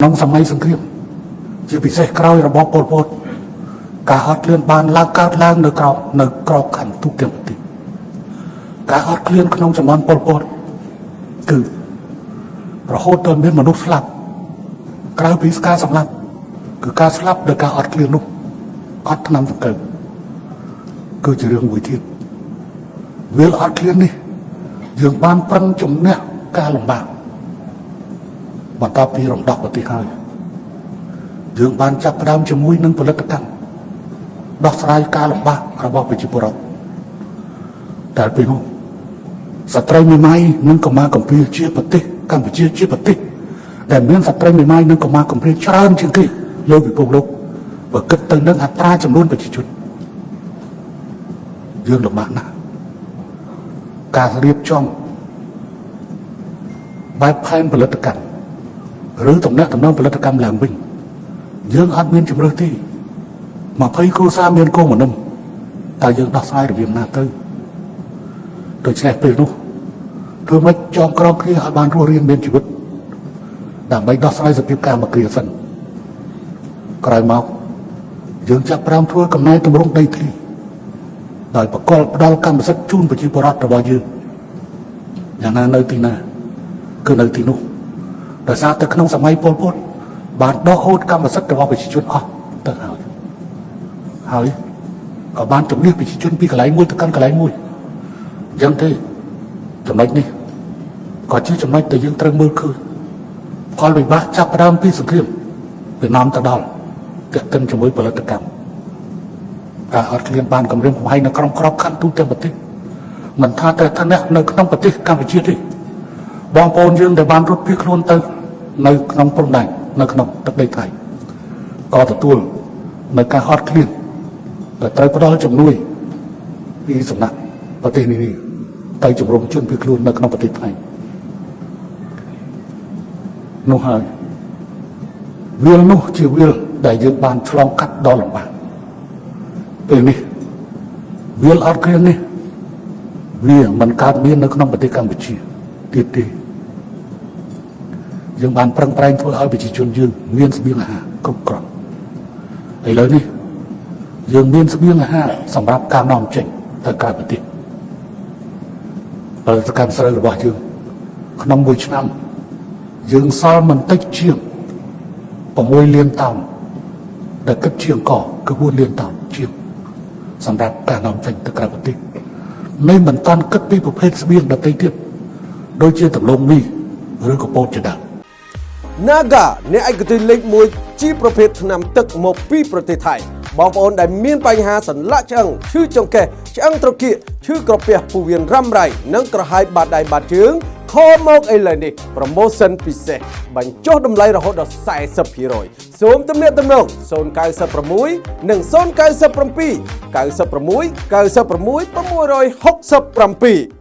ក្នុងសម័យសង្គ្រាមជាពិសេសក្រោយរបបប៉ុលពតការអត់ឃ្លានបានឡើងកើតឡើងនៅក្រោមនៅក្របខ័ណ្ឌទូទាំងប្រទេសការអត់ឃ្លានក្នុងចំនួនប៉ុលពតគឺរហូតដល់មានមនុស្សស្លាប់ក្រៅពីការសម្លាប់គឺការស្លាប់ដោយការអត់ឃ្លាននោះអត់ឆ្នាំសង្កេតគឺជារឿងមួយទៀតវាលអត់ឃ្លាននេះយើងបានប្រឹងជំនះការលំបាក បន្ទាប់ពីរំដោះប្រទេសហើយយើងបានចាប់ផ្ដើមជាមួយនឹងផលិតកម្មដោះស្រាយការលំបាករបស់ប្រជាពលរដ្ឋតែពេលនោះស្ត្រីមេម៉ាយនិងកម្មាកម្ពុជាជាប្រទេសកម្ពុជាជាប្រទេសដែលមានស្ត្រីមេម៉ាយនិងកម្មាកម្ពុជាច្រើនជាងគេលើពិភពលោកបើគិតទៅនឹងអត្រាចំនួនប្រជាជនយើងលំបាកណាស់ការរៀបចំបែបផែនផលិតកម្ម ឬតំណែងតំណងផលិតកម្មឡើងវិញយើងអត់មានជំរឿទេ20គ្រួសារមានកូនមនុស្សតើយើងដោះស្រាយរបៀបណាទៅដូច្នេះពេលនោះធ្វើម៉េចចងក្រងគ្នាឲ្យបានរស់រានមានជីវិតដើម្បីដោះស្រាយសភាពការមកគ្រាសិនក្រោយមកយើងចាប់ផ្ដើមធ្វើកំណែទម្រង់ដីធ្លីដោយបកលផ្ដល់កម្មសិទ្ធិជូនប្រជាពលរដ្ឋរបស់យើងយ៉ាងណានៅទីណាគឺនៅទីនោះ ដោយសារតែក្នុងសម័យពលពតបានដកហូតកម្មសិទ្ធិរបស់ប្រជាជនអស់ទៅហើយហើយក៏បានជំនះប្រជាជនពីកន្លែងមួយទៅកាន់កន្លែងមួយអញ្ចឹងទេចំណុចនេះក៏ជាចំណុចដែលយើងត្រូវមើលឃើញផលវិបាកចាប់ផ្ដើមពីសង្គ្រាមវានាំទៅដល់ទាក់ទិនជាមួយផលិតកម្មការអត់ឃ្លានបានគម្រាមកំហែងនៅក្នុងក្របខ័ណ្ឌទូទាំងប្រទេសមិនថាតែឋានៈនៅក្នុងប្រទេសកម្ពុជាទេបងប្អូនយើងដែលបានរត់ភៀសខ្លួនទៅ នៅក្នុងព្រំដែននៅក្នុងទឹកដីថៃក៏ទទួលនៅការអត់ឃ្លានដែលត្រូវផ្ដល់ជំនួយពីសំណាក់ប្រទេសនេះទៅជំរុំជនភៀសខ្លួននៅក្នុងប្រទេសថៃនោះហើយវាលនោះជាវាលដែលយើងបានឆ្លងកាត់ដល់លំបាកពេលនេះវាលអត់ឃ្លាននេះវាមិនកើតមាននៅក្នុងប្រទេសកម្ពុជាទៀតទេ យើងបានប្រឹងប្រែងធ្វើឲ្យប្រជាជនយើងមានស្បៀងអាហារគ្រប់គ្រាន់ឥឡូវនេះយើងមានស្បៀងអាហារសម្រាប់ការនាំចេញទៅក្រៅប្រទេសផលិតកម្មស្រូវរបស់យើងក្នុងមួយឆ្នាំយើងសល់មិនតិចជាង6លានតោនដែលគិតជាងកគឺ4លានតោនជាងសម្រាប់ការនាំចេញទៅក្រៅប្រទេសនេះមិនតាន់គិតពីប្រភេទស្បៀងដទៃទៀតដូចជាដំឡូងមីឬកពោតជាដើម Naga អ្នកឯកទេសលេខ1ជាប្រភេទថ្នាំទឹកមកពីប្រទេសថៃបងប្អូនដែលមានបញ្ហាសន្លាក់ឆ្អឹងឈឺចង្កេះឆ្អឹងត្រគាកឈឺក្រពះពោះវៀនរ៉ាំរ៉ៃនិងក្រហាយបាតដៃបាតជើងខលមកឥឡូវនេះ promotion ពិសេសបញ្ចុះតម្លៃរហូតដល់40%សូមទំនាក់ទំនង096និង097 96 96 667